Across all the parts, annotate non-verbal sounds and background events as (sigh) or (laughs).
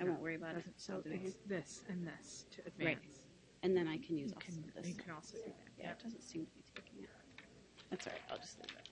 I won't worry about it. Doesn't- So I'll do it it's this and this to Right. advance. And then I can use You also can, this. you can also do that. Yeah, it doesn't seem to be taking it. That's all right. I'll just leave it.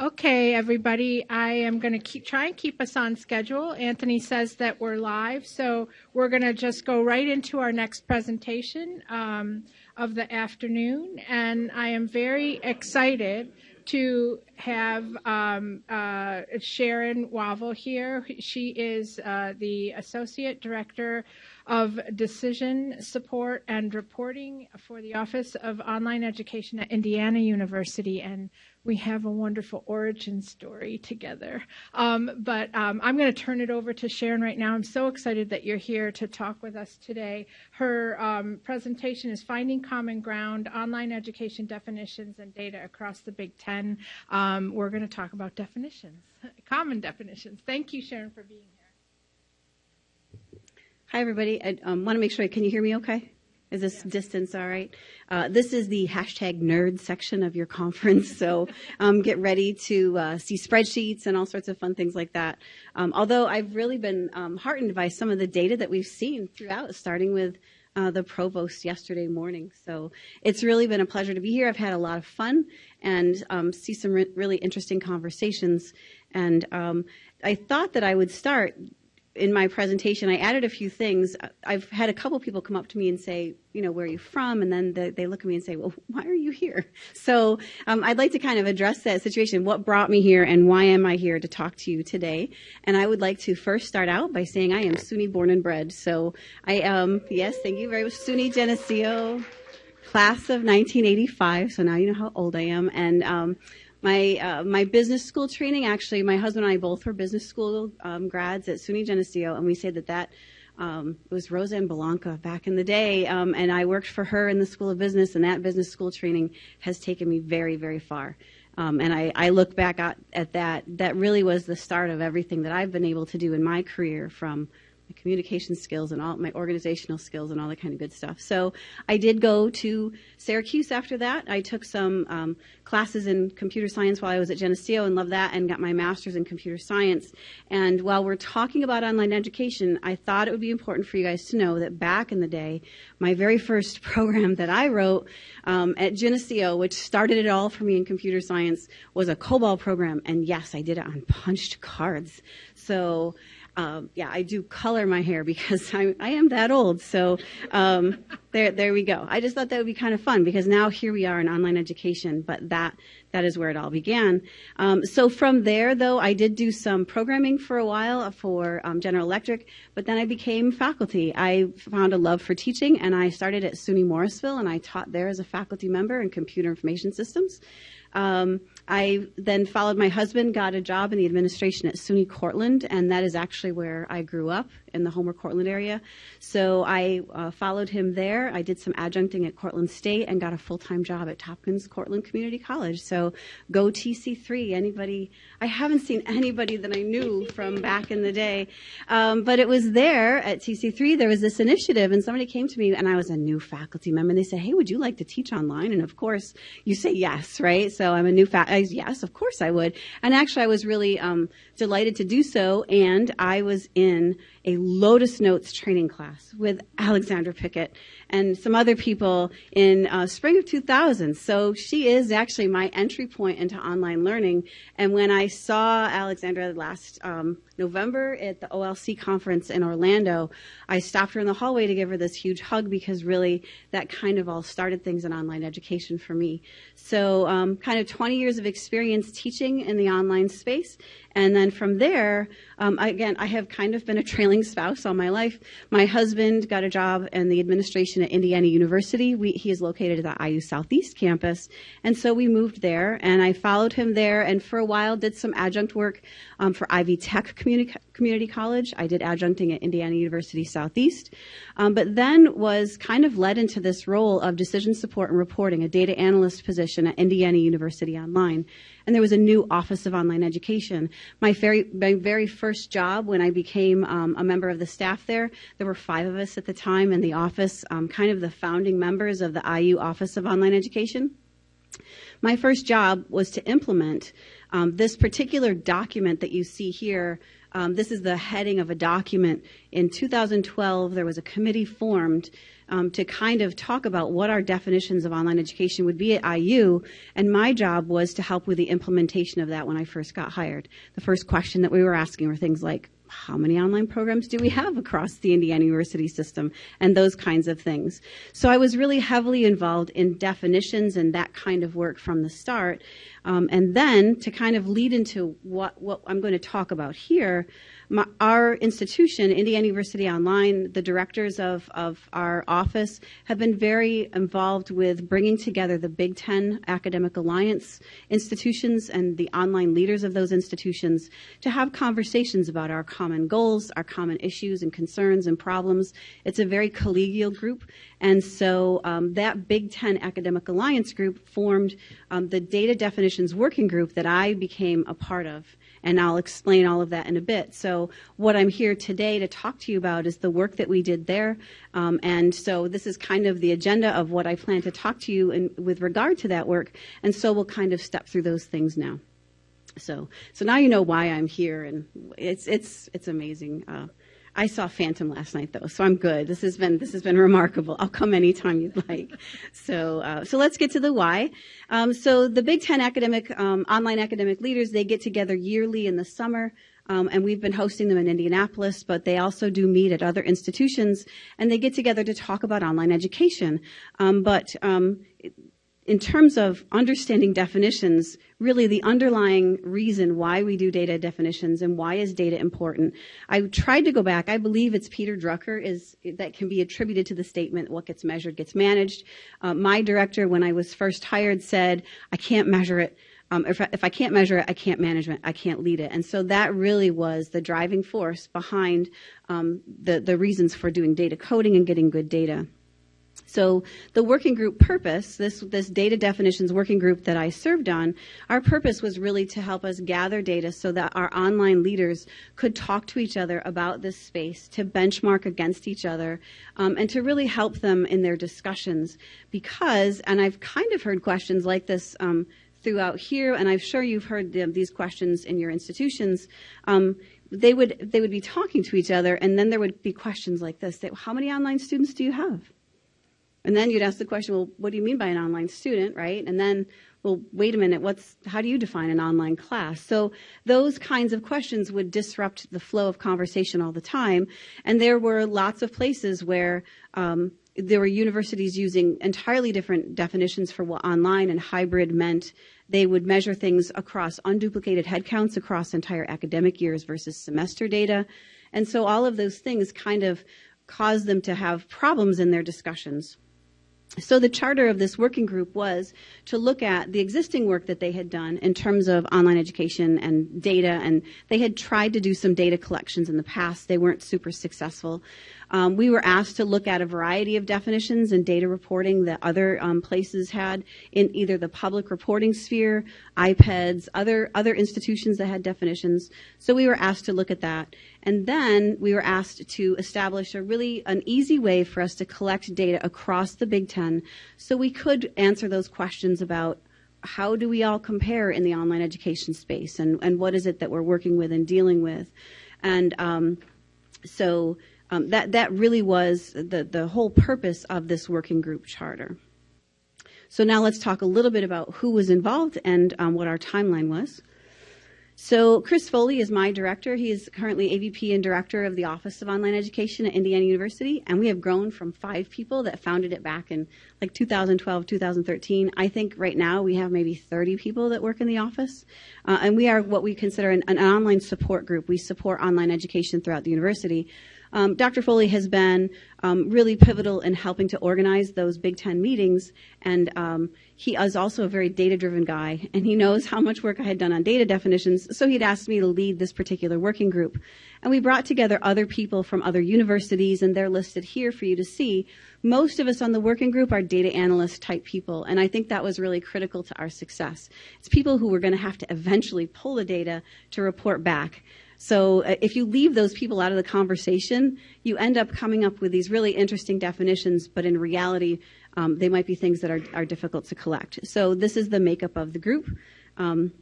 Okay, everybody, I am going to keep, try and keep us on schedule. Anthony says that we're live, so we're going to just go right into our next presentation um, of the afternoon. And I am very excited to have um, uh, Sharon Wavel here. She is uh, the Associate Director of Decision Support and Reporting for the Office of Online Education at Indiana University. And we have a wonderful origin story together. Um, but um, I'm going to turn it over to Sharon right now. I'm so excited that you're here to talk with us today. Her um, presentation is Finding Common Ground Online Education Definitions and Data Across the Big Ten. Um, we're going to talk about definitions, (laughs) common definitions. Thank you, Sharon, for being here. Hi, everybody. I um, want to make sure. Can you hear me okay? Is this distance all right? Uh, this is the hashtag nerd section of your (laughs) conference, so um, get ready to uh, see spreadsheets and all sorts of fun things like that. Um, although I've really been um, heartened by some of the data that we've seen throughout, starting with uh, the provost yesterday morning. So it's really been a pleasure to be here. I've had a lot of fun and um, see some re- really interesting conversations. And um, I thought that I would start in my presentation, I added a few things. I've had a couple people come up to me and say, you know, where are you from? And then they, they look at me and say, well, why are you here? (laughs) So um, I'd like to kind of address that situation. What brought me here and why am I here to talk to you today? And I would like to first start out by saying I am SUNY born and bred. So I am, yes, thank you very much, SUNY Geneseo, class of 1985. So now you know how old I am. And um, my uh, my business school training actually my husband and I both were business school um, grads at SUNY Geneseo and we say that that um, it was Roseanne Belanca back in the day um, and I worked for her in the School of Business and that business school training has taken me very very far. Um, and I, I look back at, at that that really was the start of everything that I've been able to do in my career from my communication skills and all my organizational skills and all that kind of good stuff. So I did go to Syracuse after that. I took some um, classes in computer science while I was at Geneseo and loved that and got my master's in computer science. And while we're talking about online education, I thought it would be important for you guys to know that back in the day, my very first (laughs) program that I wrote um, at Geneseo, which started it all for me in computer science, was a COBOL program. And yes, I did it on punched cards. So um, yeah, I do color my hair (laughs) because I, I am that old. So um, there, there we go. I just thought that would be kind of fun because now here we are in online education, but that that is where it all began. Um, so from there, though, I did do some programming for a while for um, General Electric, but then I became faculty. I found a love for teaching, and I started at SUNY Morrisville, and I taught there as a faculty member in computer information systems. Um, I then followed my husband, got a job in the administration at SUNY Cortland, and that is actually where I grew up in the Homer Cortland area. So I uh, followed him there. I did some adjuncting at Cortland State and got a full time job at Tompkins Cortland Community College. So go TC3. Anybody? I haven't seen anybody that I knew from back in the day, um, but it was there at TC3. There was this initiative, and somebody came to me, and I was a new faculty member. And they said, "Hey, would you like to teach online?" And of course, you say yes, right? So I'm a new faculty. Yes, of course I would. And actually, I was really um, delighted to do so. And I was in a Lotus Notes training class with Alexandra Pickett and some other people in uh, spring of 2000. So she is actually my entry point into online learning. And when I saw Alexandra last um, November at the OLC conference in Orlando, I stopped her in the hallway to give her this huge hug because really that kind of all started things in online education for me. So, um, kind of 20 years of experience teaching in the online space. And then from there, um, again, I have kind of been a trailing spouse all my life. My husband got a job in the administration at Indiana University. We, he is located at the IU Southeast campus. And so we moved there, and I followed him there, and for a while did some adjunct work um, for Ivy Tech Community, Community College. I did adjuncting at Indiana University Southeast, um, but then was kind of led into this role of decision support and reporting, a data analyst position at Indiana University Online and there was a new Office of Online Education. My very, my very first job when I became um, a member of the staff there, there were five of us at the time in the office, um, kind of the founding members of the IU Office of Online Education. My first job was to implement um, this particular document that you see here Um, this is the heading of a document. In 2012, there was a committee formed um, to kind of talk about what our definitions of online education would be at IU. And my job was to help with the implementation of that when I first got hired. The first question that we were asking were things like, how many online programs do we have across the Indiana University system and those kinds of things. So I was really heavily involved in definitions and that kind of work from the start. Um, and then to kind of lead into what, what I'm going to talk about here, my, our institution, Indiana University Online, the directors of, of our office have been very involved with bringing together the Big Ten Academic Alliance institutions and the online leaders of those institutions to have conversations about our common goals, our common issues and concerns and problems. It's a very collegial group. And so um, that Big Ten Academic Alliance group formed um, the Data Definitions Working Group that I became a part of and I'll explain all of that in a bit. So what I'm here today to talk to you about is the work that we did there. Um, and so this is kind of the agenda of what I plan to talk to you in, with regard to that work. And so we'll kind of step through those things now. So, so now you know why I'm here, and it's it's it's amazing. Uh, I saw Phantom last night though, so I'm good. This has been this has been remarkable. I'll come anytime you'd like. So uh, so let's get to the why. Um, so the Big Ten academic um, online academic leaders they get together yearly in the summer. Um, and we've been hosting them in Indianapolis, but they also do meet at other institutions, and they get together to talk about online education. Um, but um, in terms of understanding definitions, really the underlying reason why we do data definitions and why is data important. I tried to go back. I believe it's Peter Drucker is that can be attributed to the statement "what gets measured gets managed." Uh, my director, when I was first hired, said, "I can't measure it." Um, if, I, if I can't measure it, I can't manage it, I can't lead it. And so that really was the driving force behind um, the, the reasons for doing data coding and getting good data. So the working group purpose, this, this data definitions working group that I served on, our purpose was really to help us gather data so that our online leaders could talk to each other about this space, to benchmark against each other, um, and to really help them in their discussions. Because, and I've kind of heard questions like this um, throughout here, and I'm sure you've heard the, these questions in your institutions. Um, they would they would be talking to each other, and then there would be questions like this: that, How many online students do you have? And then you'd ask the question, well, what do you mean by an online student, right? And then, well, wait a minute, what's, how do you define an online class? So those kinds of questions would disrupt the flow of conversation all the time. And there were lots of places where, um, there were universities using entirely different definitions for what online and hybrid meant. They would measure things across unduplicated headcounts across entire academic years versus semester data. And so all of those things kind of caused them to have problems in their discussions. So the charter of this working group was to look at the existing work that they had done in terms of online education and data, and they had tried to do some data collections in the past. They weren't super successful. Um, we were asked to look at a variety of definitions and data reporting that other um, places had in either the public reporting sphere, IPEDS, other other institutions that had definitions. So we were asked to look at that, and then we were asked to establish a really an easy way for us to collect data across the Big Ten, so we could answer those questions about how do we all compare in the online education space, and and what is it that we're working with and dealing with, and um, so um, that that really was the the whole purpose of this working group charter. So now let's talk a little bit about who was involved and um, what our timeline was. So Chris Foley is my director. He is currently AVP and director of the Office of Online Education at Indiana University, and we have grown from five people that founded it back in like 2012, 2013. I think right now we have maybe 30 people that work in the office, uh, and we are what we consider an, an online support group. We support online education throughout the university. Um, Dr. Foley has been um, really pivotal in helping to organize those Big Ten meetings, and um, he is also a very data-driven guy, and he knows how much work I had done on data definitions, so he'd asked me to lead this particular working group. And we brought together other people from other universities, and they're listed here for you to see. Most of us on the working group are data analyst type people, and I think that was really critical to our success. It's people who were going to have to eventually pull the data to report back. So uh, if you leave those people out of the conversation, you end up coming up with these really interesting definitions, but in reality, um, they might be things that are, are difficult to collect. So this is the makeup of the group. Um,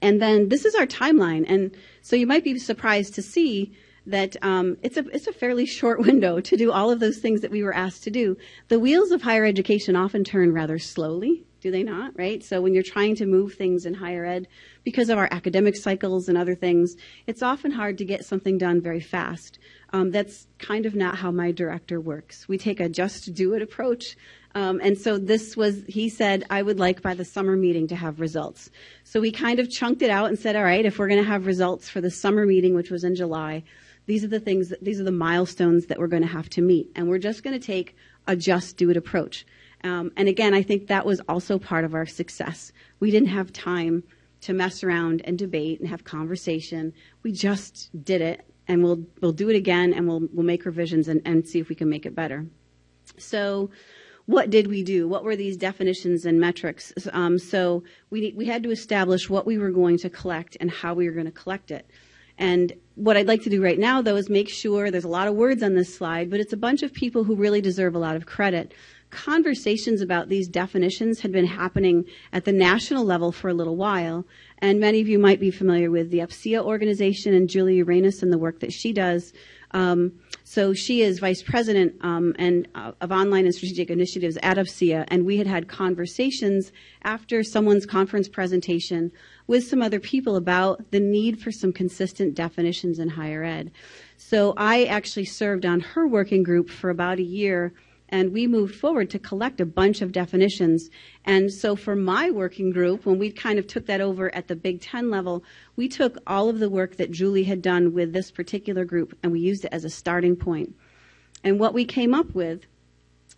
and then this is our timeline. And so you might be surprised to see that um, it's a it's a fairly short (laughs) window to do all of those things that we were asked to do. The wheels of higher education often turn rather slowly, do they not? Right. So when you're trying to move things in higher ed, because of our academic cycles and other things, it's often hard to get something done very fast. Um, that's kind of not how my director works. We take a just do it approach. Um, and so this was, he said, I would like by the summer meeting to have results. So we kind of chunked it out and said, all right, if we're going to have results for the summer meeting, which was in July, these are the things, that, these are the milestones that we're going to have to meet. And we're just going to take a just do it approach. Um, and again, I think that was also part of our success. We didn't have time to mess around and debate and have conversation. We just did it, and we'll we'll do it again, and we'll we'll make revisions and, and see if we can make it better. So, what did we do? What were these definitions and metrics? Um, so we we had to establish what we were going to collect and how we were going to collect it. And what I'd like to do right now, though, is make sure there's a lot of words on this slide, but it's a bunch of people who really deserve a lot of credit conversations about these definitions had been happening at the national level for a little while. And many of you might be familiar with the UPCEA organization and Julie Uranis and the work that she does. Um, so she is vice president um, and uh, of online and strategic initiatives at UPCEA, and we had had conversations after someone's conference presentation with some other people about the need for some consistent definitions in higher ed. So I actually served on her working group for about a year and we moved forward to collect a bunch of definitions. And so for my working group, when we kind of took that over at the Big Ten level, we took all of the work that Julie had done with this particular group and we used it as a starting point. And what we came up with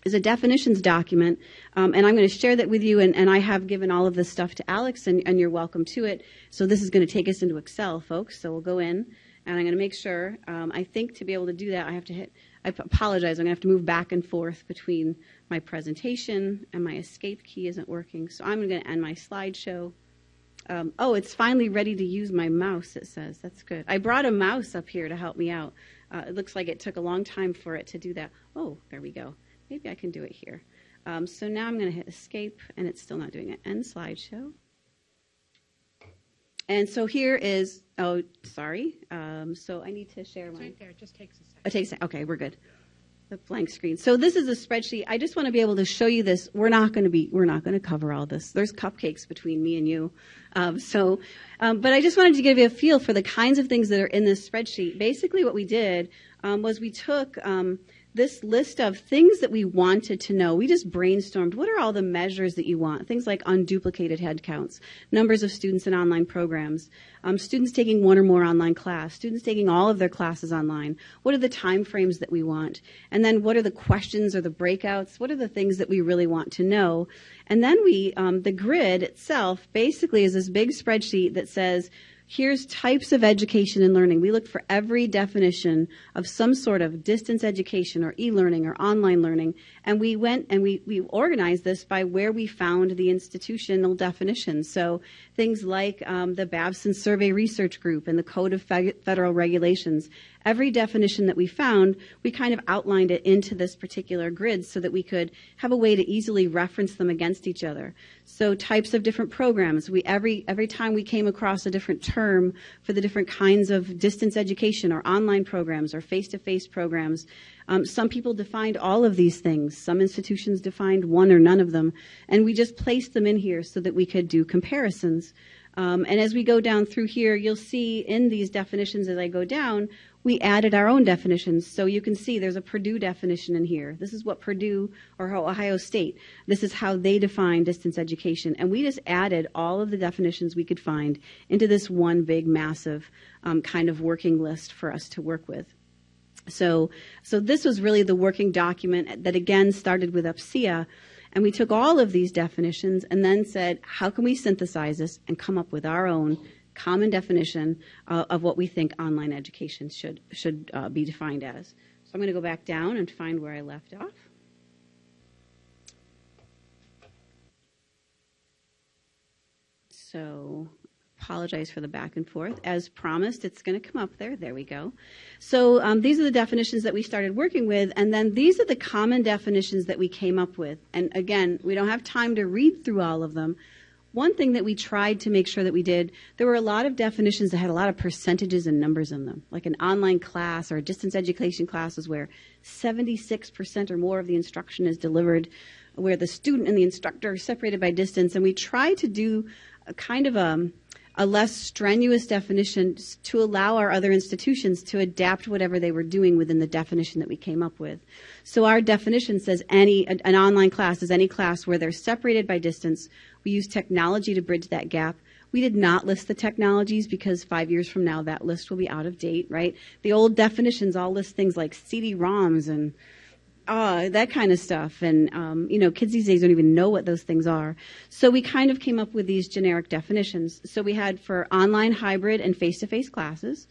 is a definitions document, um, and I'm going to share that with you. And, and, I have given all of this stuff to Alex, and, and, you're welcome to it. So this is going to take us into Excel, folks. So we'll go in, and I'm going to make sure. Um, I think to be able to do that, I have to hit I apologize. I'm going to have to move back and forth between my presentation and my escape key isn't working. So I'm going to end my slideshow. Um, oh, it's finally ready to use my mouse, it says. That's good. I brought a mouse up here to help me out. Uh, it looks like it took a long time for it to do that. Oh, there we go. Maybe I can do it here. Um, so now I'm going to hit escape, and it's still not doing it. End slideshow. And so here is, oh, sorry. Um, so I need to share my. right there. It just takes a second. It takes, okay, we're good. The blank screen. So this is a spreadsheet. I just want to be able to show you this. We're not going to be, we're not going to cover all this. There's cupcakes between me and you. Um, so, um, but I just wanted to give you a feel for the kinds of things that are in this spreadsheet. Basically what we did um, was we took um, this list of things that we wanted to know. We just brainstormed what are all the measures that you want? Things like unduplicated headcounts, numbers of students in online programs, um, students taking one or more online class, students taking all of their classes online. What are the time frames that we want? And then what are the questions or the breakouts? What are the things that we really want to know? And then we, um, the grid itself basically is this big spreadsheet that says, Here's types of education and learning. We looked for every definition of some sort of distance education or e-learning or online learning, and we went and we, we organized this by where we found the institutional definitions. So things like um, the Babson Survey Research Group and the Code of Federal Regulations every definition that we found, we kind of outlined it into this particular grid so that we could have a way to easily reference them against each other. So types of different programs. We every every time we came across a different term for the different kinds of distance education or online programs or face-to-face programs, um, some people defined all of these things. Some institutions defined one or none of them, and we just placed them in here so that we could do comparisons. Um, and as we go down through here, you'll see in these definitions as I go down, we added our own definitions. So you can see there's a Purdue definition in here. This is what Purdue or Ohio State, this is how they define distance education. And we just added all of the definitions we could find into this one big, massive um, kind of working list for us to work with. So, so this was really the working document that again started with UPCEA. And we took all of these definitions and then said, how can we synthesize this and come up with our own common definition uh, of what we think online education should should uh, be defined as. So I'm going to go back down and find where I left off. So apologize for the back and forth. As promised, it's going to come up there. There we go. So um, these are the definitions that we started working with, and then these are the common definitions that we came up with. And again, we don't have time to read through all of them, one thing that we tried to make sure that we did, there were a lot of definitions that had a lot of percentages and numbers in them. Like an online class or a distance education class is where 76% or more of the instruction is delivered, where the student and the instructor are separated by distance. And we tried to do a kind of a, a less strenuous definition to allow our other institutions to adapt whatever they were doing within the definition that we came up with. So our definition says any an online class is any class where they're separated by distance. We use technology to bridge that gap. We did not list the technologies because five years from now that list will be out of date, right? The old definitions all list things like CD-ROMs and uh, that kind of stuff. And, um, you know, kids these days don't even know what those things are. So we kind of came up with these generic definitions. So we had for online, hybrid, and face to face classes.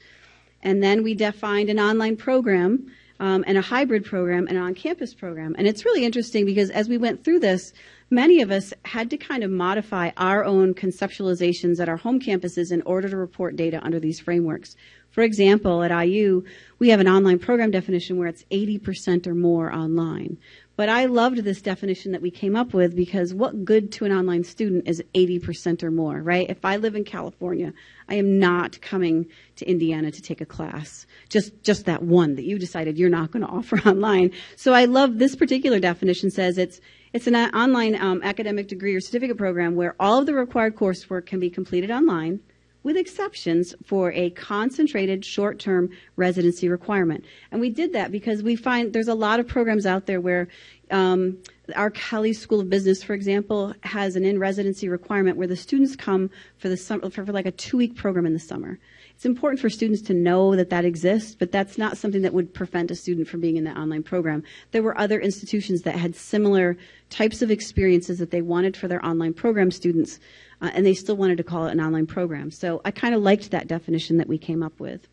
And then we defined an online program um, and a hybrid program and an on campus program. And it's really interesting because as we went through this, many of us had to kind of modify our own conceptualizations at our home campuses in order to report data under these frameworks. For example, at IU, we have an online program definition where it's 80% or more online. But I loved this definition that we came up with because what good to an online student is 80% or more, right? If I live in California, I am not coming to Indiana to take a class. Just, just that one that you decided you're not going to offer (laughs) online. So I love this particular definition says it's, it's an online um, academic degree or certificate program where all of the required coursework can be completed online with exceptions for a concentrated short-term residency requirement. And we did that because we find there's a lot of programs out there where um, our Kelley School of Business, for example, has an in-residency requirement where the students come for the summer, for, for like a two-week program in the summer. It's important for students to know that that exists, but that's not something that would prevent a student from being in the online program. There were other institutions that had similar types of experiences that they wanted for their online program students uh, and they still wanted to call it an online program. So I kind of liked that definition that we came up with.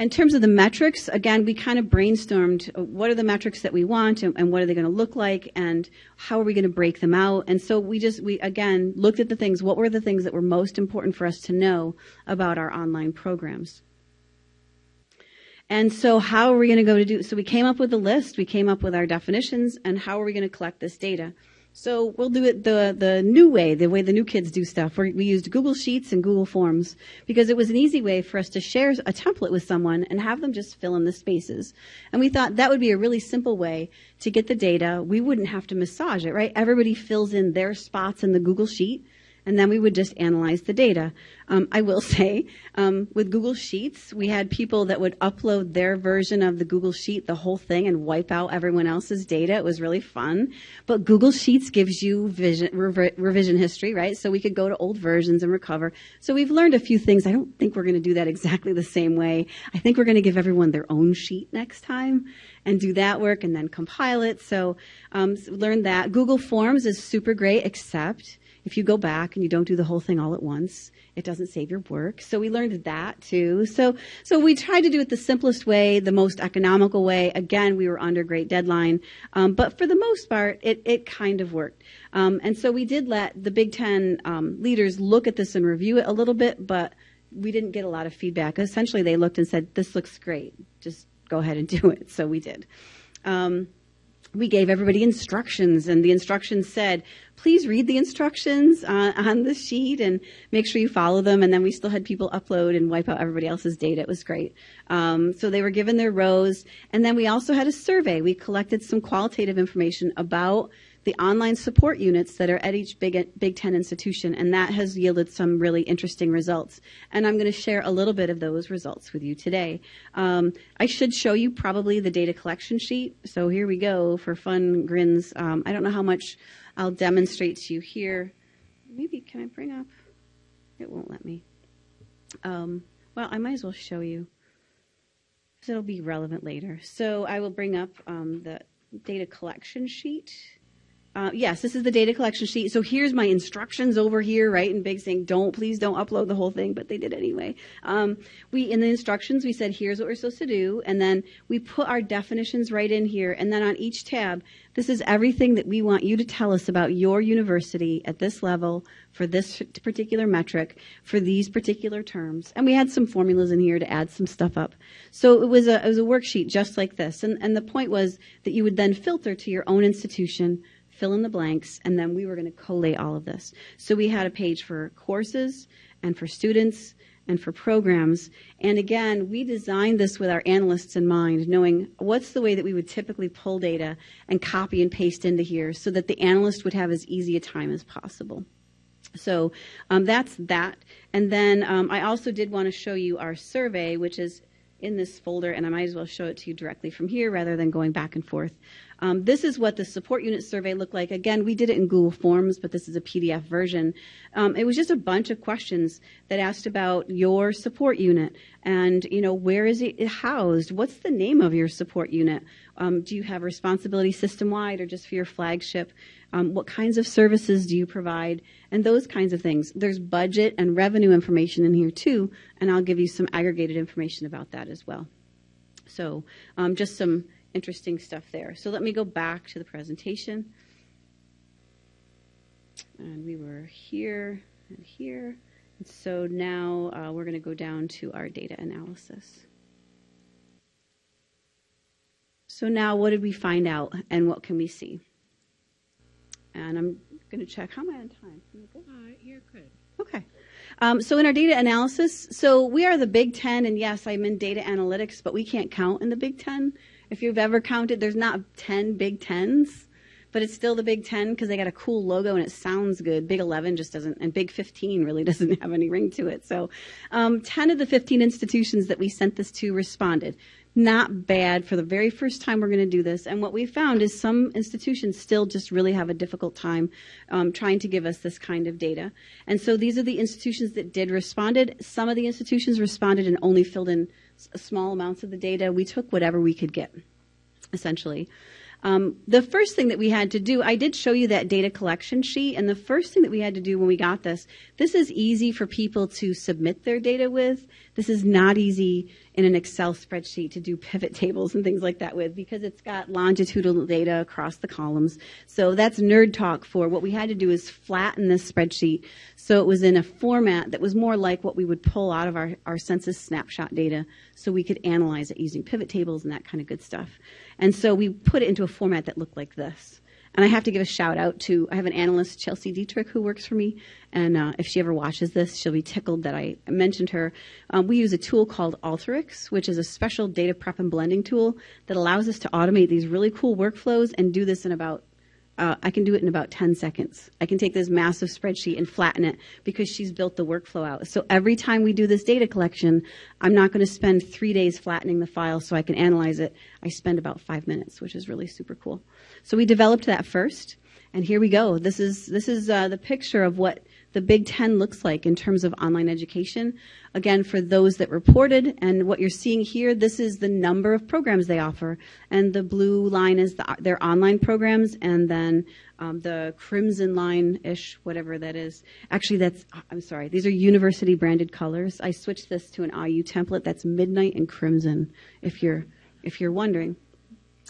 In terms of the metrics, again, we kind of brainstormed uh, what are the metrics that we want and, and what are they going to look like and how are we going to break them out. And so we just, we again looked at the things, what were the things that were most important for us to know about our online programs. And so how are we going to go to do, so we came up with a list, we came up with our definitions, and how are we going to collect this data? So we'll do it the, the new way, the way the new kids do stuff. we we used Google Sheets and Google Forms because it was an easy way for us to share a template with someone and have them just fill in the spaces. And we thought that would be a really simple way to get the data. We wouldn't have to massage it, right? Everybody fills in their spots in the Google Sheet and then we would just analyze the data. Um, I will (laughs) say, um, with Google Sheets, we had people that would upload their version of the Google Sheet, the whole thing, and wipe out everyone else's data. It was really fun. But Google Sheets gives you vision, revision history, right? So we could go to old versions and recover. So we've learned a few things. I don't think we're going to do that exactly the same way. I think we're going to give everyone their own sheet next time and do that work and then compile it. So, um, so learn that. Google Forms is super great, except if you go back and you don't do the whole thing all at once, it doesn't save your work. So we learned that too. So, so we tried to do it the simplest way, the most economical way. Again, we were under great deadline. Um, but for the most part, it, it kind of worked. Um, and so we did let the Big Ten um, leaders look at this and review it a little bit, but we didn't get a lot of feedback. Essentially, they looked and said, this looks great. Just go ahead and do it. So we did. Um, we gave everybody instructions, and the instructions said, please read the instructions uh, on the sheet and make sure you follow them. And then we still had people upload and wipe out everybody else's data. It was great. Um, so they were given their rows. And then we also had a survey. We collected some qualitative information about the online support units that are at each Big, Big Ten institution, and that has yielded some really interesting results. And I'm going to share a little bit of those results with you today. Um, I should show you probably the data collection sheet. So here we go for fun grins. Um, I don't know how much I'll demonstrate to you here. Maybe, can I bring up? It won't let me. Um, well, I might as well show you. It'll be relevant later. So I will bring up um, the data collection sheet. Uh, yes, this is the data collection sheet. So here's my instructions over here, right, in big saying, don't, please don't upload the whole thing, but they did anyway. Um, we, in the instructions, we said, here's what we're supposed to do, and then we put our definitions right in here, and then on each tab, this is everything that we want you to tell us about your university at this level for this particular metric for these particular terms. And we had some formulas in here to add some stuff up. So it was a, it was a worksheet just like this. And, and the point was that you would then filter to your own institution fill in the blanks, and then we were going to collate all of this. So we had a page for courses and for students and for programs. And again, we designed this with our analysts in mind, knowing what's the way that we would typically pull data and copy and paste into here so that the analyst would have as easy a time as possible. So um, that's that. And then um, I also did want to show you our survey, which is in this folder, and I might as well show it to you directly from here rather than going back and forth. Um, this is what the support unit survey looked like. Again, we did it in Google Forms, but this is a PDF version. Um, it was just a bunch of questions that asked about your support unit and, you know, where is it housed? What's the name of your support unit? Um, do you have responsibility system wide or just for your flagship? Um, what kinds of services do you provide? And those kinds of things. There's budget and revenue information in here too, and I'll give you some aggregated information about that as well. So, um, just some interesting stuff there. So let me go back to the presentation. And we were here and here. And so now uh, we're going to go down to our data analysis. So now what did we find out and what can we see? And I'm going to check. How am I on time? Uh, you're good. Okay. Um, so in our data analysis, so we are the Big Ten, and yes, I'm in data analytics, but we can't count in the Big Ten. If you've ever counted, there's not 10 Big Tens, but it's still the Big Ten because they got a cool logo and it sounds good. Big 11 just doesn't, and Big 15 really (laughs) doesn't have any ring to it. So um, 10 of the 15 institutions that we sent this to responded not bad for the very first time we're going to do this. And what we found is some institutions still just really have a difficult time um, trying to give us this kind of data. And so these are the institutions that did responded. Some of the institutions responded and only filled in small amounts of the data. We took whatever we could get, essentially. Um, the first thing that we had to do, I did show you that data collection sheet, and the first thing that we had to do when we got this, this is easy for people to submit their data with. This is not easy in an Excel spreadsheet to do pivot (laughs) tables and things like that with because it's got longitudinal data across the columns. So that's nerd talk for what we had to do is flatten this spreadsheet so it was in a format that was more like what we would pull out of our, our census snapshot data so we could analyze it using pivot tables and that kind of good stuff. And so we put it into a format that looked like this. And I have to give a shout out to, I have an analyst, Chelsea Dietrich, who works for me. And uh, if she ever watches this, she'll be tickled that I mentioned her. Um, we use a tool called Alteryx, which is a special data prep and blending tool that allows us to automate these really cool workflows and do this in about uh, I can do it in about 10 seconds. I can take this massive spreadsheet and flatten it because she's built the workflow out. So every time we do this data collection, I'm not going to spend three days flattening the file so I can analyze it. I spend about five minutes, which is really super cool. So we developed that first, and here we go. This is this is uh, the picture of what the Big Ten looks like in terms of online education. Again, for those that reported, and what you're seeing here, this is the number of programs they offer. And the blue line is the, their online programs, and then um, the crimson line-ish, whatever that is. Actually, that's, I'm sorry, these are university branded colors. I switched this to an IU template. That's midnight and crimson, if you're, if you're wondering.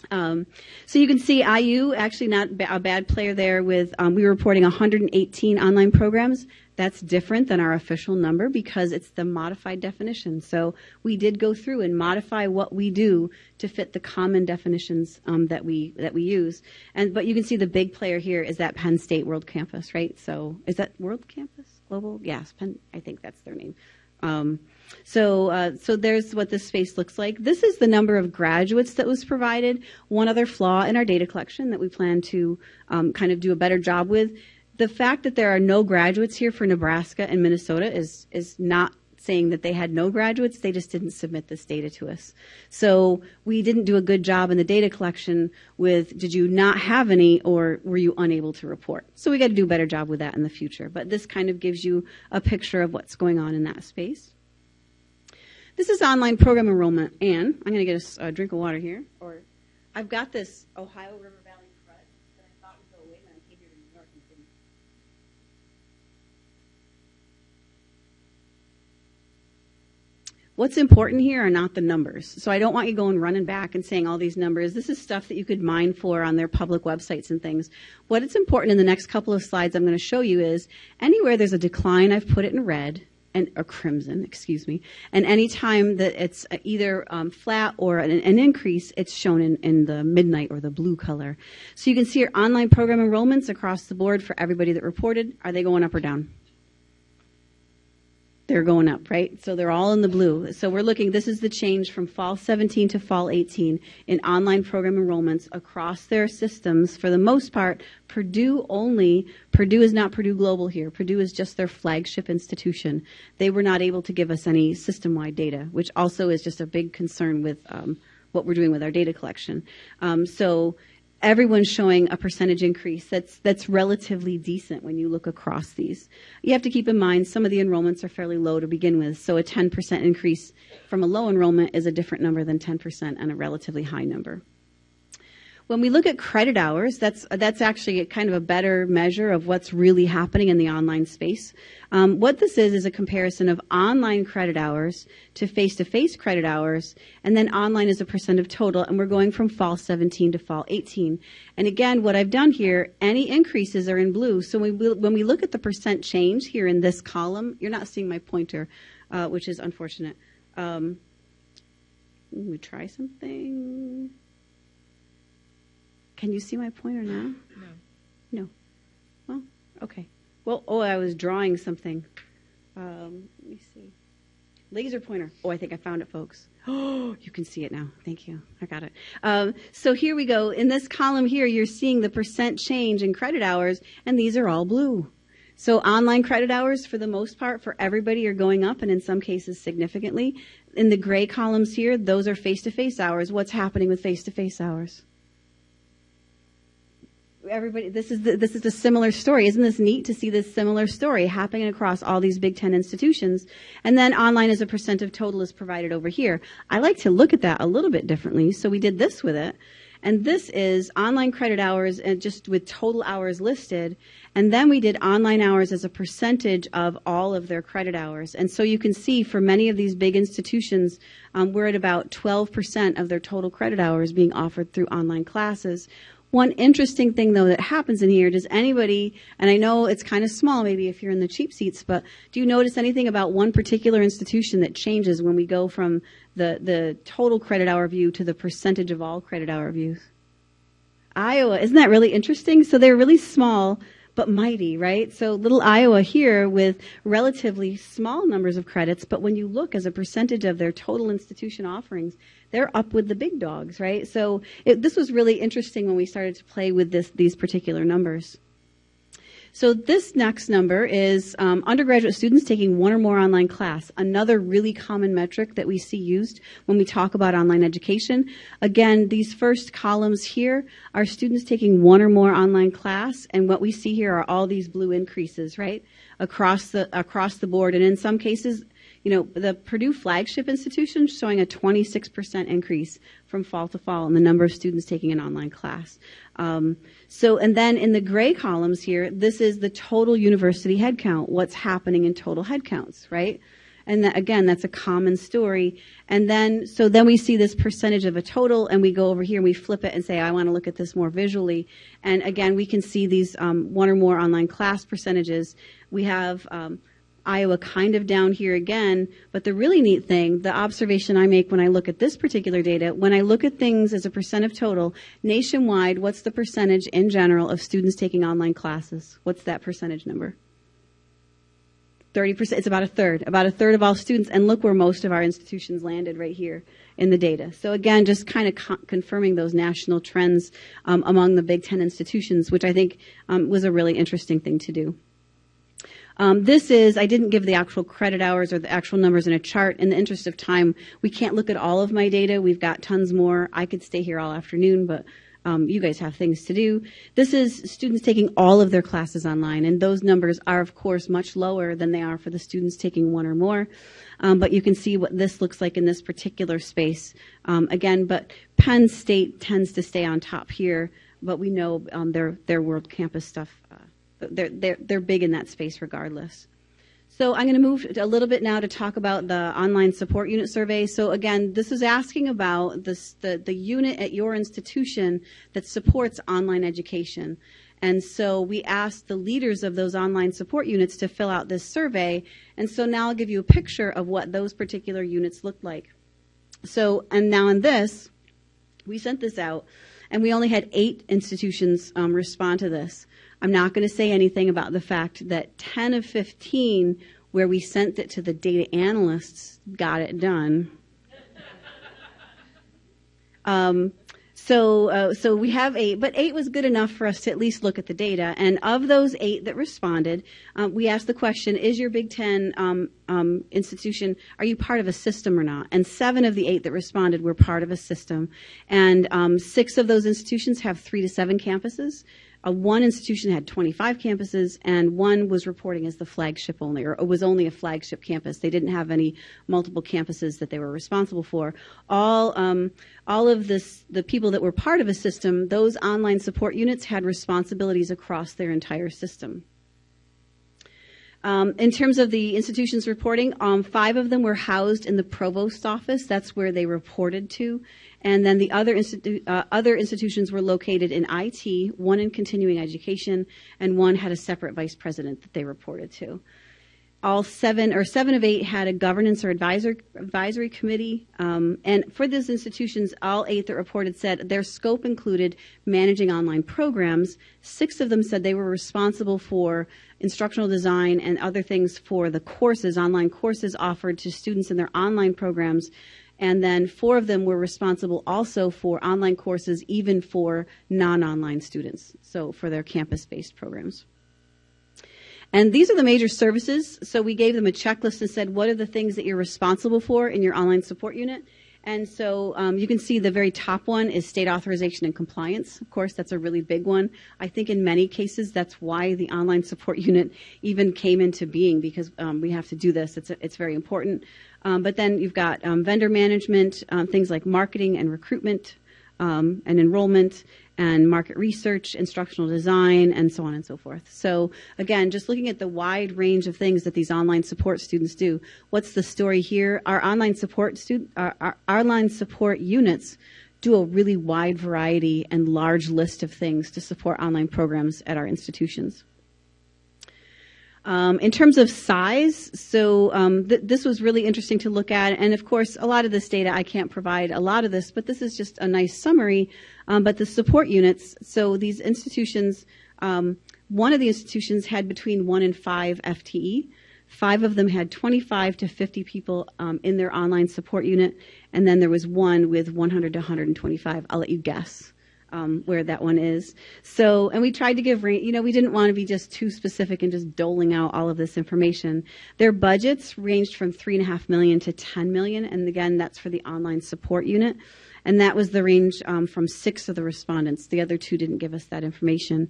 Um, so you can see IU actually not a bad player there with um, we were reporting 118 online programs. That's different than our official number because it's the modified definition. So we did go through and modify what we do to fit the common definitions um, that we that we use. And but you can see the big player here is that Penn State World Campus, right? So is that World Campus Global? Yes, Penn. I think that's their name. So, uh, so there's what this space looks like. This is the number of graduates that was provided. One other flaw in our data collection that we plan to um, kind of do a better job with. The fact that there are no graduates here for Nebraska and Minnesota is is not saying that they had no graduates. They just didn't submit this data to us. So we didn't do a good job in the data collection with did you not have any or were you unable to report? So we got to do a better job with that in the future. But this kind of gives you a picture of what's going on in that space. This is online program enrollment, and I'm going to get a, a drink of water here. Or I've got this Ohio River Valley crud that I thought would go away when I came here to New York and didn't. What's important here are not the numbers. So I don't want you going running back and saying all these numbers. This is stuff that you could mine for on their public websites and things. What is important in the next couple of slides I'm going to show you is anywhere there's a decline, I've put it in red and or crimson, excuse me. And anytime that it's either um, flat or an, an, increase, it's shown in, in the midnight or the blue color. So you can see your online program enrollments across the board for everybody that reported. Are they going up or down? They're going up, right? So they're all in the blue. So we're looking, this is the change from fall 17 to fall 18 in online program enrollments across their systems. For the most part, Purdue only, Purdue is not Purdue Global here. Purdue is just their flagship institution. They were not able to give us any system wide data, which also is just a big concern with um, what we're doing with our data collection. Um, so everyone's showing a percentage increase that's that's relatively decent when you look across these. You have to keep in mind some of the enrollments are fairly low to begin with, so a 10% increase from a low enrollment is a different number than 10% and a relatively high number. When we look at credit hours, that's that's actually kind of a better measure of what's really happening in the online space. Um, what this is is a comparison of online credit hours to face-to-face credit hours, and then online is a percent of total, and we're going from fall 17 to fall 18. And again, what I've done here, any increases are in blue. So when we, when we look at the percent change here in this column, you're not seeing my pointer, uh, which is unfortunate. Um, let me try something. Can you see my pointer now? No. No. Well, okay. Well, oh, I was drawing something. Um, let me see. Laser pointer. Oh, I think I found it, folks. Oh, (gasps) you can see it now. Thank you. I got it. Um, so here we go. In this column here, you're seeing the percent change in credit hours, and these are all blue. So online credit hours, for the most part, for everybody, are going up, and in some cases significantly. In the gray columns here, those are face-to-face hours. What's happening with face-to-face hours? Everybody this is the, this is a similar story. Isn't this neat to see this similar story happening across all these big 10 institutions? And then online as a percent of total is provided over here. I like to look at that a little bit differently. So we did this with it. And this is online credit hours and just with total hours listed. And then we did online hours as a percentage of all of their credit hours. And so you can see for many of these big institutions um, we're at about 12% of their total credit hours being offered through online classes one interesting thing though that happens in here, does anybody, and I know it's kind of small maybe if you're in the cheap seats, but do you notice anything about one particular institution that changes when we go from the, the total credit hour view to the percentage of all credit hour views? Iowa, isn't that really interesting? So they're really small, but mighty, right? So little Iowa here with relatively small numbers of credits, but when you look as a percentage of their total institution offerings, they're up with the big dogs, right? So it, this was really interesting when we started to play with this, these particular numbers. So this next number is um, undergraduate students taking one or more online class, another really common metric that we see used when we talk about online education. Again, these first columns here are students taking one or more online class, and what we see here are all these blue increases, right, across the across the board, and in some cases you know, the Purdue flagship institution showing a 26% increase from fall to fall in the number of students taking an online class. Um, so, and then in the gray columns here, this is the total university headcount, what's happening in total headcounts, right? And that, again, that's a common story. And then, so then we see this percentage of a total, and we go over here and we flip it and say, I want to look at this more visually. And again, we can see these um, one or more online class percentages. We have um, Iowa kind of down here again. But the really neat thing, the observation I make when I look at this particular data, when I look at things as a percent of total, nationwide, what's the percentage in general of students taking online classes? What's that percentage number? 30%, it's about a third, about a third of all students. And look where most of our institutions landed right here in the data. So again, just kind of co- confirming those national trends um, among the Big Ten institutions, which I think um, was a really interesting thing to do. Um, this is, I didn't give the actual credit hours or the actual numbers in a chart. In the interest of time, we can't look at all of my data. We've got tons more. I could stay here all afternoon, but um, you guys have things to do. This is students taking all of their classes online, and those numbers are, of course, much lower than they are for the students taking one or more. Um, but you can see what this looks like in this particular space. Um, again, but Penn State tends to stay on top here, but we know um, their their World Campus stuff uh, they're, they're, they're big in that space regardless. So I'm going to move a little bit now to talk about the online support unit survey. So again, this is asking about this, the, the unit at your institution that supports online education. And so we asked the leaders of those online support units to fill out this survey. And so now I'll give you a picture of what those particular units look like. So, and now in this, we sent this out, and we only had eight institutions um, respond to this. I'm not going to say anything about the fact that 10 of 15, where we sent it to the data analysts, got it done. (laughs) Um, so, uh, so we have eight, but eight was good enough for us to at least look at the data. And of those eight that responded, um, we asked the question: Is your Big Ten um, um, institution are you part of a system or not? And seven of the eight that responded were part of a system, and um, six of those institutions have three to seven campuses. One institution had 25 campuses, and one was reporting as the flagship only, or it was only a flagship campus. They didn't have any multiple campuses that they were responsible for. All, um, all of this, the people that were part of a system, those online support units had responsibilities across their entire system. Um, in terms of the institutions reporting, um, five of them were housed in the provost office. That's where they reported to. And then the other, institu- uh, other institutions were located in IT, one in continuing education, and one had a separate vice president that they reported to. All seven or seven of eight had a governance or advisor, advisory committee. Um, and for those institutions, all eight that reported said their scope included managing online programs. Six of them said they were responsible for instructional design and other things for the courses, online courses offered to students in their online programs and then four of them were responsible also for online courses, even for non online students, so for their campus based programs. And these are the major services. So we gave them a checklist and said, what are the things that you're responsible for in your online support unit? And so um, you can see the very top one is state authorization and compliance. Of course, that's a really big one. I think in many cases that's why the online support (laughs) unit even came into being because um, we have to do this. It's, it's very important. Um, but then you've got um, vendor management, um, things like marketing and recruitment um, and enrollment and market research, instructional design, and so on and so forth. So again, just looking at the wide range of things that these online support students do. What's the story here? Our online support student, our, our, our online support units do a really wide variety and large list of things to support online programs at our institutions. Um, in terms of size, so um, th- this was really interesting to look at, and of course, a lot of this data I can't provide a lot of this, but this is just a nice summary. Um, but the support units, so these institutions, um, one of the institutions had between one and five FTE. Five of them had 25 to 50 people um, in their online support unit, and then there was one with 100 to 125. I'll let you guess um, where that one is. So, and we tried to give, you know, we didn't want to be just too specific and just doling out all of this information. Their budgets ranged from three and a half million to 10 million, and again, that's for the online support unit. And that was the range um, from six of the respondents. The other two didn't give us that information.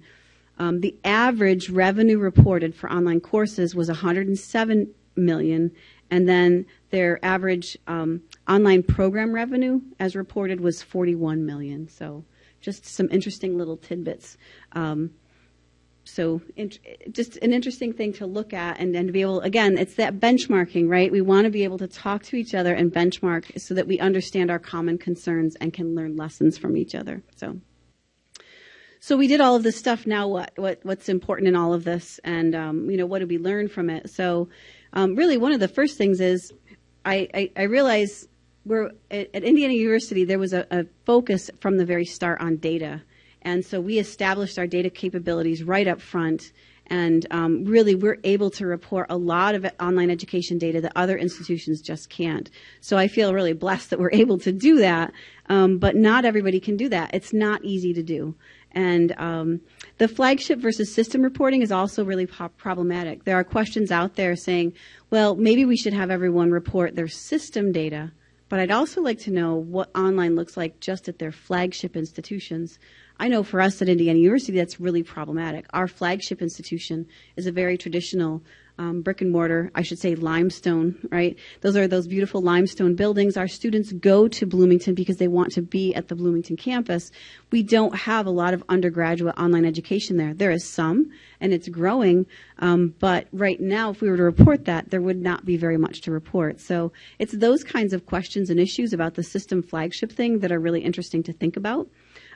Um, the average revenue reported for online courses was 107 million, and then their average um, online program revenue, as reported, was 41 million. So just some interesting little tidbits. Um, so just an interesting thing to look at and, and to be able again it's that benchmarking right? We want to be able to talk to each other and benchmark so that we understand our common concerns and can learn lessons from each other. So so we did all of this stuff. Now what, what what's important in all of this? And um, you know what did we learn from it? So um, really one of the first things is I, I, I realize we're at, at Indiana University, there was a, a, focus from the very start on data. And so we established our data capabilities right up front. And um, really, we're able to report a lot of online education data that other institutions just can't. So I feel really blessed that we're able to do that. Um, but not everybody can do that. It's not easy to do. And um, the flagship versus system reporting is also really problematic. There are questions out there saying, well, maybe we should have everyone report their system data but I'd also like to know what online looks like just at their flagship institutions. I know for us at Indiana University, that's really problematic. Our flagship institution is a very traditional um, brick and mortar, I should say limestone, right? Those are those beautiful limestone buildings. Our students go to Bloomington because they want to be at the Bloomington campus. We don't have a lot of undergraduate online education there. There is some, and it's growing, um, but right now, if we were to report that, there would not be very much to report. So it's those kinds of questions and issues about the system flagship thing that are really interesting to think about.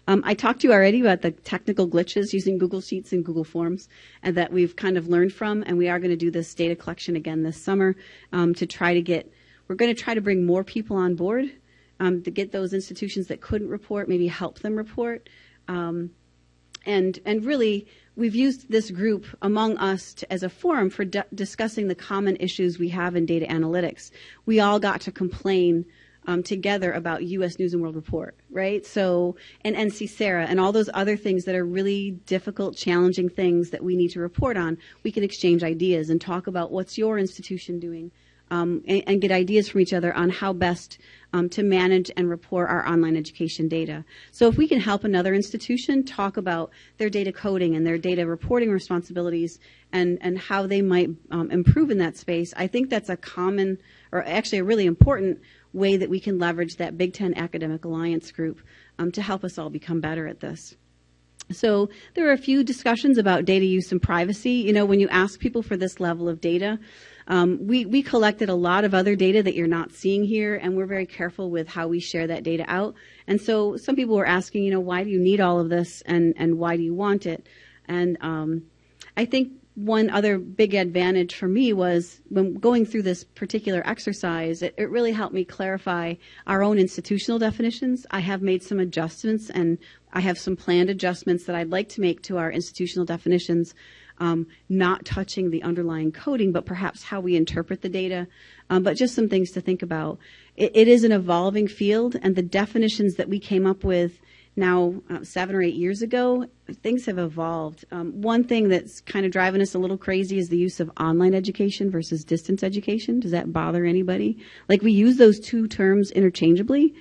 Um, I talked to you already about the technical glitches using Google Sheets and Google Forms, and that we've kind of learned from. And we are going to do this data collection again this summer um, to try to get. We're going to try to bring more people on board um, to get those institutions that couldn't report, maybe help them report, um, and and really we've used this group among us to, as a forum for discussing the common issues we have in data analytics. We all got to complain um, together about U.S. News and World Report, right? So, and NC SARA and all those other things that are really difficult, challenging things that we need to report on. We can exchange ideas and talk about what's your institution doing um, and, and, get ideas from each other on how best um, to manage and report our online education data. So if we can help another institution talk about their data coding and their data reporting responsibilities and, and how they might um, improve in that space, I think that's a common or actually a really important way that we can leverage that Big Ten Academic Alliance group um, to help us all become better at this. So there are a few discussions about data use and privacy. You know, when you ask people for this level of data, um, we, we collected a lot of other data that you're not seeing here, and we're very careful with how we share that data out. And so some people were asking, you know, why do you need all of this and, and why do you want it? And um, I think one other big advantage for me was when going through this particular exercise, it, it, really helped me clarify our own institutional definitions. I have made some adjustments and I have some planned adjustments that I'd like to make to our institutional definitions um, not touching the underlying coding, but perhaps how we interpret the data. Um, but just some things to think about. It, it is an evolving field, and the definitions that we came up with now uh, seven or eight years ago, things have evolved. Um, one thing that's kind of driving us a little crazy is the use of online education versus distance education. Does that bother anybody? Like we use those two terms interchangeably,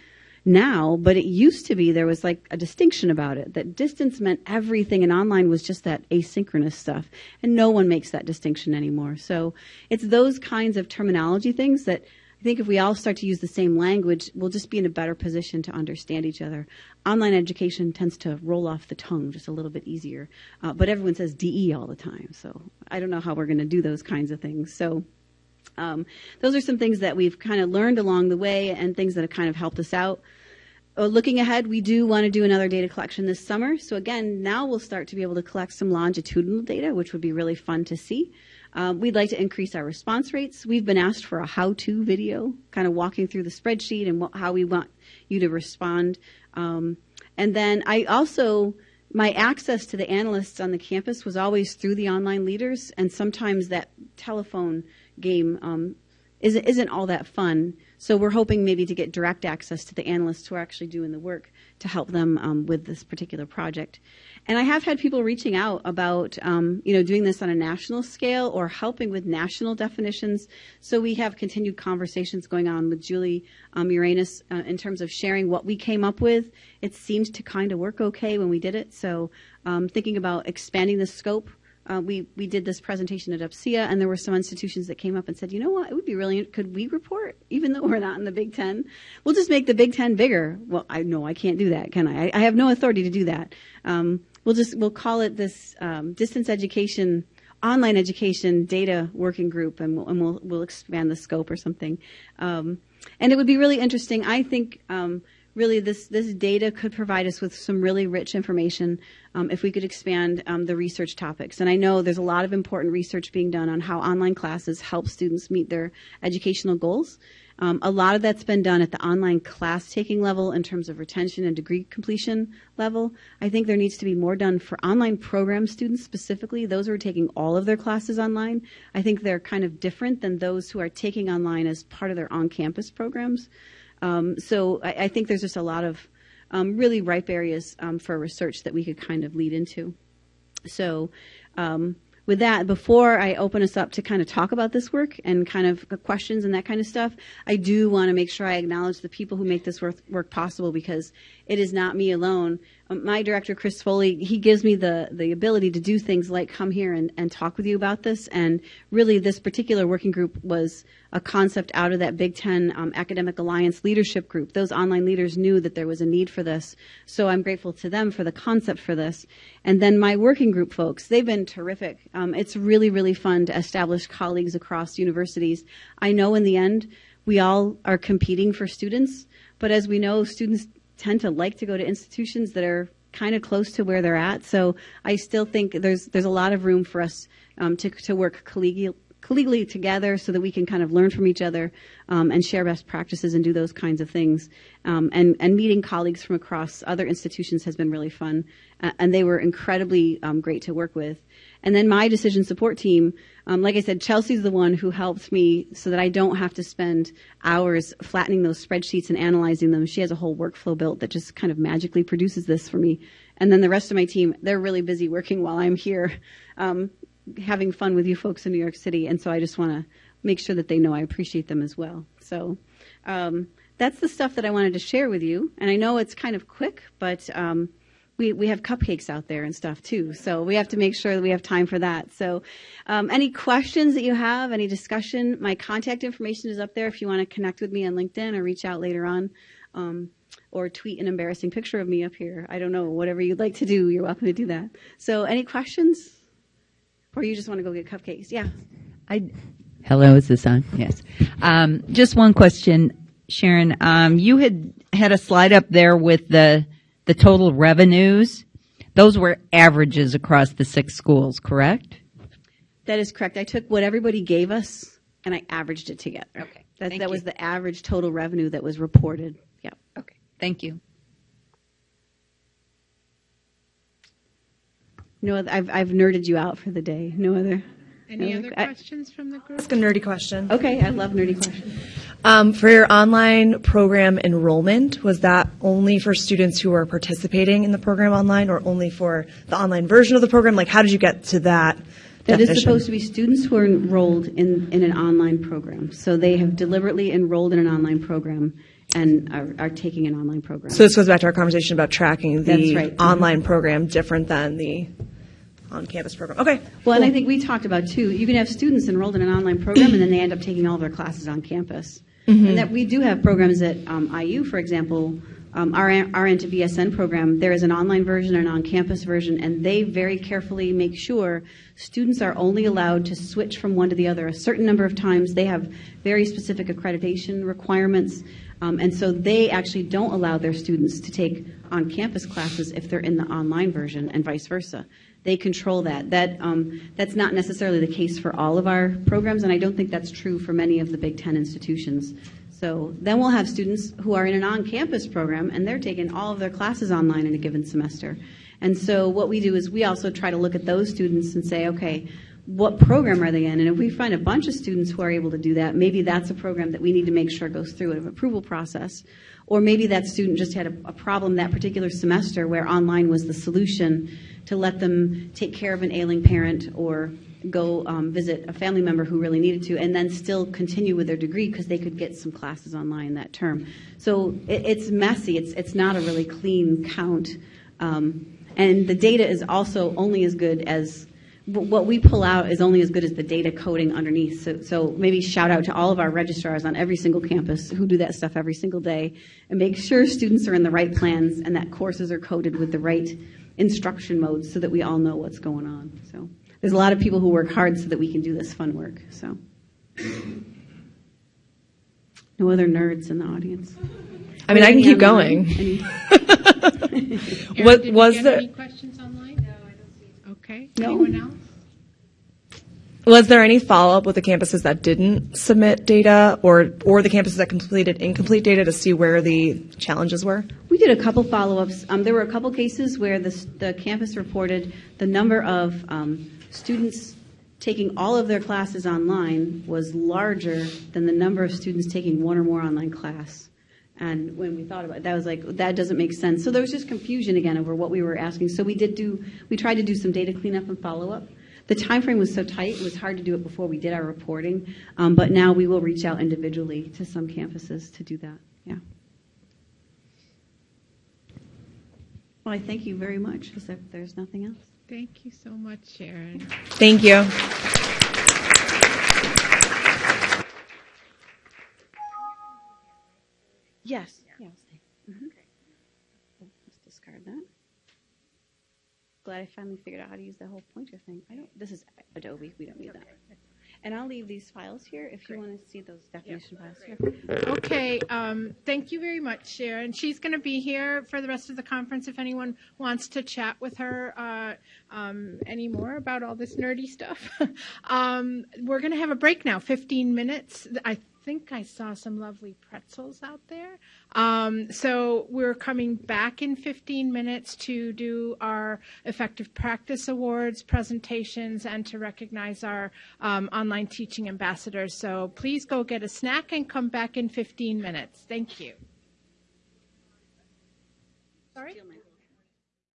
now, but it used to be there was like a distinction about it that distance meant everything and online was just that asynchronous stuff. And no one makes that distinction anymore. So it's those kinds of terminology things that I think if we all start to use the same language, we'll just be in a better position to understand each other. Online education tends to roll off the tongue just a little bit easier, uh, but everyone says DE all the time. So I don't know how we're going to do those kinds of things. So um, those are some things that we've kind of learned along the way and things that have kind of helped us out. Uh, looking ahead, we do want to do another data collection this summer. So again, now we'll start to be able to collect some longitudinal data, which would be really fun to see. Um, we'd like to increase our response rates. We've been asked for a how-to video, kind of walking through the spreadsheet and how we want you to respond. Um, and then I also, my access to the analysts on the campus was always through the online leaders, and sometimes that telephone game um, isn't, isn't all that fun. So we're hoping maybe to get direct access to the analysts who are actually doing the work to help them um, with this particular project. And I have had people reaching out about, um, you know, doing this on a national scale or helping with national definitions. So we have continued conversations going on with Julie um, Uranis uh, in terms of sharing what we came up with. It seemed to kind of work okay when we did it. So um, thinking about expanding the scope uh, we we did this presentation at UPCEA, and there were some institutions that came up and said, you know what, it would be really could we report even though (laughs) we're not in the Big Ten? We'll just make the Big Ten bigger. Well, I know I can't do that, can I? I, I have no authority to do that. Um, we'll just we'll call it this um, distance education, online education data working group, and we'll and we'll, we'll expand the scope or something. Um, and it would be really interesting. I think um, really this, this data could provide us with some really rich information um, if we could expand um, the research topics. And I know there's a lot of important research being done on how online classes help students meet their educational goals. Um, a lot of that's been done at the online class taking level in terms of retention and degree completion level. I think there needs to be more done for online program students specifically, those who are taking all of their classes online. I think they're kind of different than those who are taking online as part of their on campus programs. Um, so I, I, think there's just a lot of um, really ripe areas um, for research that we could kind of lead into. So um, with that, before I open us up to kind of talk about this work and kind of questions and that kind of stuff, I do want to make sure I acknowledge the people who make this work, work possible because it is not me alone. Um, my director, Chris Foley, he gives me the, the ability to do things like come here and, and talk with you about this. And really, this particular working group was a concept out of that Big Ten um, Academic Alliance leadership group. Those online leaders knew that there was a need for this. So I'm grateful to them for the concept for this. And then my working group folks, they've been terrific. Um, it's really, really fun to establish colleagues across universities. I know in the end, we all are competing for students, but as we know, students tend to like to go to institutions that are kind of close to where they're at. So I still think there's there's a lot of room for us um, to to work collegial, collegially together so that we can kind of learn from each other um, and share best practices and do those kinds of things. Um, and and meeting colleagues from across other institutions has been really fun, uh, and they were incredibly um, great to work with. And then my decision support team, um, like I said, Chelsea's the one who helps me so that I don't have to spend hours flattening those spreadsheets and analyzing them. She has a whole workflow built that just kind of magically produces this for me. And then the rest of my team, they're really busy working while I'm here, um, having fun with you folks in New York City. And so I just want to make sure that they know I appreciate them as well. So um, that's the stuff that I wanted to share with you. And I know it's kind of quick, but um, we, we have cupcakes out there and stuff too. So we have to make sure that we have time for that. So um, any questions that you have, any discussion, my contact information is up there if you want to connect with me on LinkedIn or reach out later on. Um, or tweet an embarrassing picture of me up here. I don't know, whatever you'd like to do, you're welcome to do that. So any questions? Or you just want to go get cupcakes? Yeah. I, hello, is this on? Yes. Um, just one question, Sharon. Um, you had had a slide up there with the the total revenues. Those were averages across the six schools, correct? That is correct. I took what everybody gave us and I averaged it together. Okay. That, that was the average total revenue that was reported. Yeah. Okay. Thank you. No, I've I've nerded you out for the day. No other. Any no other I- questions from the group? ask a nerdy question. Okay, I love nerdy questions. Um, for your online program enrollment, was that only for students who are participating in the program online, or only for the online version of the program? Like, how did you get to that? That is definition? supposed to be students who are enrolled in, in an online program. So they have deliberately enrolled in an online program and are, are taking an online program. So this goes back to our conversation about tracking the right. (laughs) online program different than the on-campus program. Okay. well, and I think we talked about too, you can have students enrolled in an online program and then they end up taking all of their classes on campus. And that we do have programs at um, IU, for example, um, our RN to BSN program, there is an online version and an on-campus version, and they very carefully make sure students are only allowed to switch from one to the other a certain number of times. They have very specific accreditation requirements, um, and so they actually don't allow their students to take on-campus classes if they're in the online version, and vice versa. They control that. That um, that's not necessarily the case for all of our programs, and I don't think that's true for many of the Big Ten institutions. So then we'll have students who are in an on-campus program, and they're taking all of their classes online in a given semester. And so what we do is we also try to look at those students and say, okay, what program are they in? And if we find a bunch of students who are able to do that, maybe that's a program that we need to make sure goes through an approval process. Or maybe that student just had a, a problem that particular semester where online was the solution to let them take care of an ailing parent or go um, visit a family member who really needed to, and then still continue with their degree because they could get some classes online that term. So it, it's messy. It's it's not a really clean count, um, and the data is also only as good as what we pull out is only as good as the data coding underneath. So, so maybe shout out to all of our registrars on every single campus who do that stuff every single day and make sure students are in the right plans and that courses are coded with the right instruction modes so that we all know what's going on. So there's a lot of people who work hard so that we can do this fun work. So no other nerds in the audience. I mean, I can keep (laughs) online? going. Any- Erin, What did was we get there- any questions online? No, I don't see. Okay. No. Anyone else? Was there any follow-up with the campuses that didn't submit data, or or the campuses that completed incomplete data to see where the challenges were? We did a couple follow-ups. Um, there were a couple cases where the, the campus reported the number of um, students taking all of their classes online was larger than the number of students taking one or more online class. And when we thought about it, that was like, that doesn't make sense. So there was just confusion again over what we were asking. So we did do, we tried to do some data cleanup and follow-up. The time frame was so tight, it was hard to do it before we did our reporting. Um, but now we will reach out individually to some campuses to do that. Yeah. Well, I thank you very much. Is there's nothing else? Thank you so much, Sharon. Thank you. Yes. Yeah, I'll stay. Mhm. Oh, Let's discard that. Glad I finally figured out how to use the whole pointer thing. I don't, this is Adobe, we don't need that. And I'll leave these files here if you want to see those definition files here. Okay, um, thank you very much, Sharon. She's going to be here for the rest of the conference if anyone wants to chat with her uh, um, any more about all this nerdy stuff. (laughs) um, we're going to have a break now, 15 minutes. I think I saw some lovely pretzels out there. Um, so we're coming back in 15 minutes to do our effective practice awards presentations and to recognize our um, online teaching ambassadors. So please go get a snack and come back in 15 minutes. Thank you. Sorry?